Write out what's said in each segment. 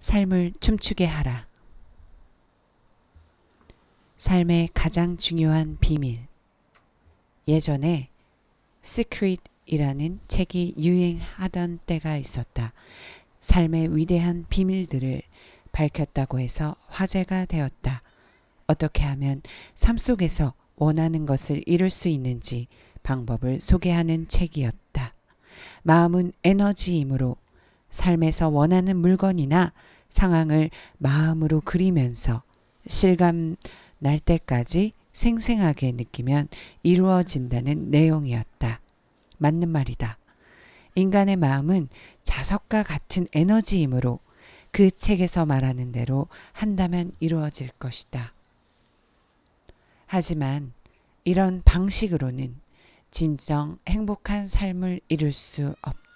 삶을 춤추게 하라. 삶의 가장 중요한 비밀. 예전에 Secret이라는 책이 유행하던 때가 있었다. 삶의 위대한 비밀들을 밝혔다고 해서 화제가 되었다. 어떻게 하면 삶 속에서 원하는 것을 이룰 수 있는지 방법을 소개하는 책이었다. 마음은 에너지이므로 삶에서 원하는 물건이나 상황을 마음으로 그리면서 실감 날 때까지 생생하게 느끼면 이루어진다는 내용이었다. 맞는 말이다. 인간의 마음은 자석과 같은 에너지이므로 그 책에서 말하는 대로 한다면 이루어질 것이다. 하지만 이런 방식으로는 진정 행복한 삶을 이룰 수 없다.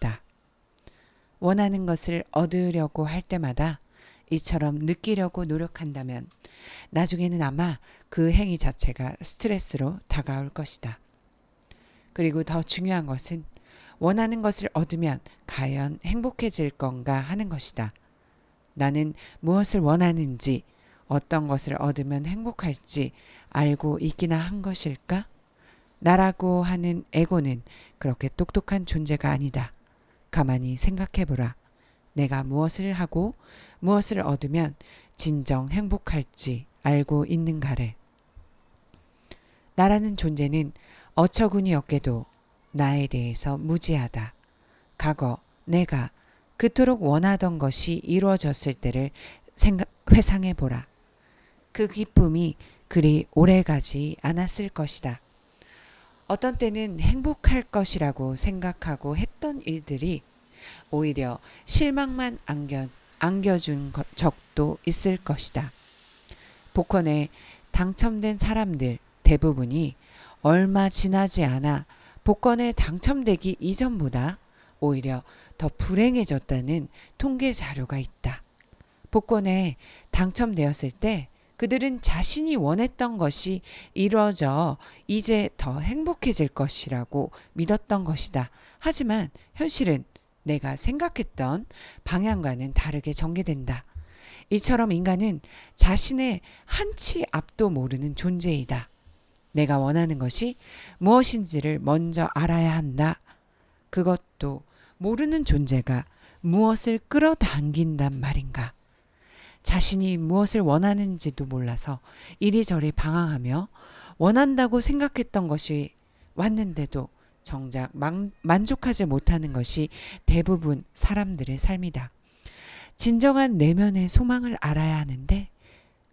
원하는 것을 얻으려고 할 때마다 이처럼 느끼려고 노력한다면 나중에는 아마 그 행위 자체가 스트레스로 다가올 것이다. 그리고 더 중요한 것은 원하는 것을 얻으면 과연 행복해질 건가 하는 것이다. 나는 무엇을 원하는지 어떤 것을 얻으면 행복할지 알고 있기나 한 것일까? 나라고 하는 에고는 그렇게 똑똑한 존재가 아니다. 가만히 생각해 보라. 내가 무엇을 하고 무엇을 얻으면 진정 행복할지 알고 있는가래. 나라는 존재는 어처구니 없게도 나에 대해서 무지하다. 과거 내가 그토록 원하던 것이 이루어졌을 때를 생각, 회상해 보라. 그 기쁨이 그리 오래가지 않았을 것이다. 어떤 때는 행복할 것이라고 생각하고 했던 일들이 오히려 실망만 안겨, 안겨준 적도 있을 것이다. 복권에 당첨된 사람들 대부분이 얼마 지나지 않아 복권에 당첨되기 이전보다 오히려 더 불행해졌다는 통계 자료가 있다. 복권에 당첨되었을 때 그들은 자신이 원했던 것이 이루어져 이제 더 행복해질 것이라고 믿었던 것이다. 하지만 현실은 내가 생각했던 방향과는 다르게 전개된다. 이처럼 인간은 자신의 한치 앞도 모르는 존재이다. 내가 원하는 것이 무엇인지를 먼저 알아야 한다. 그것도 모르는 존재가 무엇을 끌어당긴단 말인가. 자신이 무엇을 원하는지도 몰라서 이리저리 방황하며 원한다고 생각했던 것이 왔는데도 정작 만, 만족하지 못하는 것이 대부분 사람들의 삶이다. 진정한 내면의 소망을 알아야 하는데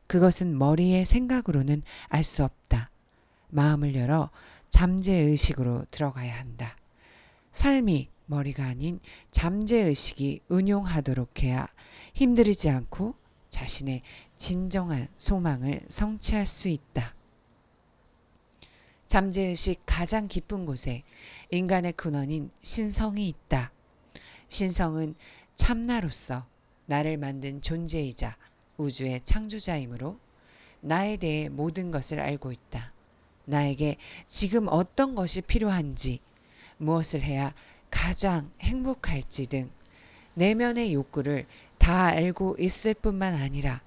그것은 머리의 생각으로는 알 수 없다. 마음을 열어 잠재의식으로 들어가야 한다. 삶이 머리가 아닌 잠재의식이 운용하도록 해야 힘들이지 않고 자신의 진정한 소망을 성취할 수 있다. 잠재의식 가장 깊은 곳에 인간의 근원인 신성이 있다. 신성은 참나로서 나를 만든 존재이자 우주의 창조자이므로 나에 대해 모든 것을 알고 있다. 나에게 지금 어떤 것이 필요한지, 무엇을 해야 가장 행복할지 등 내면의 욕구를 다 알고 있을 뿐만 아니라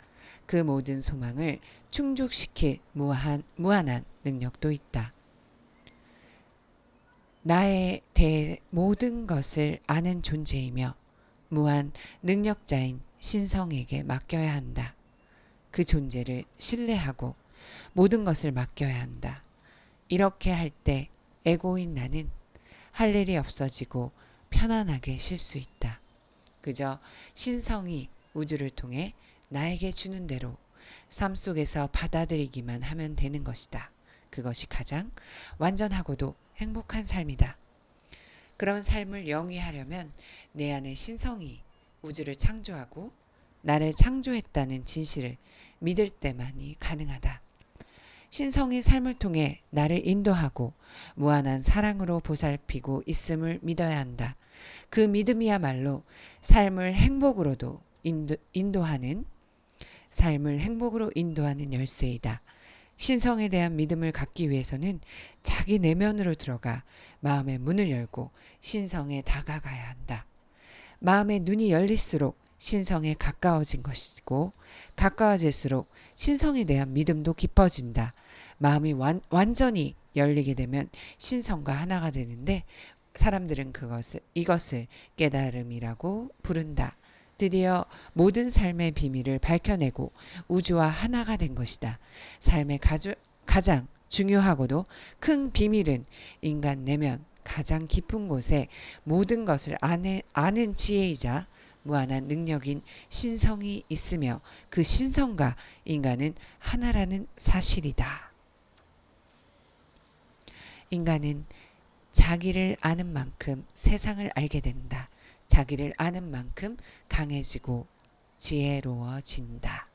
그 모든 소망을 충족시킬 무한, 무한한 능력도 있다. 나에 대해 모든 것을 아는 존재이며 무한 능력자인 신성에게 맡겨야 한다. 그 존재를 신뢰하고 모든 것을 맡겨야 한다. 이렇게 할 때 에고인 나는 할 일이 없어지고 편안하게 쉴 수 있다. 그저 신성이 우주를 통해 나에게 주는 대로 삶 속에서 받아들이기만 하면 되는 것이다. 그것이 가장 완전하고도 행복한 삶이다. 그런 삶을 영위하려면 내 안에 신성이 우주를 창조하고 나를 창조했다는 진실을 믿을 때만이 가능하다. 신성이 삶을 통해 나를 인도하고 무한한 사랑으로 보살피고 있음을 믿어야 한다. 그 믿음이야말로 삶을 행복으로도 인도, 인도하는 삶을 행복으로 인도하는 열쇠이다. 신성에 대한 믿음을 갖기 위해서는 자기 내면으로 들어가 마음의 문을 열고 신성에 다가가야 한다. 마음의 눈이 열릴수록 신성에 가까워진 것이고 가까워질수록 신성에 대한 믿음도 깊어진다. 마음이 완, 완전히 열리게 되면 신성과 하나가 되는데 사람들은 그것을 이것을 깨달음이라고 부른다. 드디어 모든 삶의 비밀을 밝혀내고 우주와 하나가 된 것이다. 삶의 가주, 가장 중요하고도 큰 비밀은 인간 내면 가장 깊은 곳에 모든 것을 아네, 아는 지혜이자 무한한 능력인 신성이 있으며 그 신성과 인간은 하나라는 사실이다. 인간은 자기를 아는 만큼 세상을 알게 된다. 자기를 아는 만큼 강해지고 지혜로워진다.